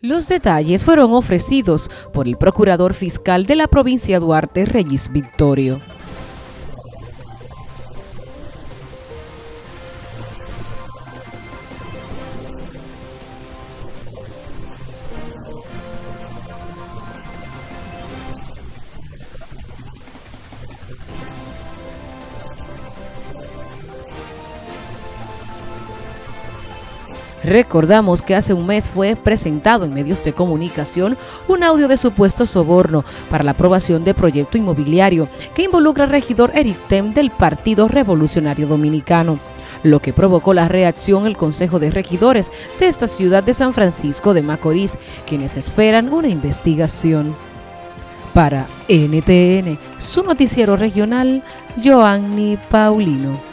Los detalles fueron ofrecidos por el procurador fiscal de la provincia Duarte, Reyes Victorio. Recordamos que hace un mes fue presentado en medios de comunicación un audio de supuesto soborno para la aprobación de proyecto inmobiliario que involucra al regidor Eric Tem del Partido Revolucionario Dominicano lo que provocó la reacción del Consejo de Regidores de esta ciudad de San Francisco de Macorís, quienes esperan una investigación. Para NTN, su noticiero regional, Joanny Paulino.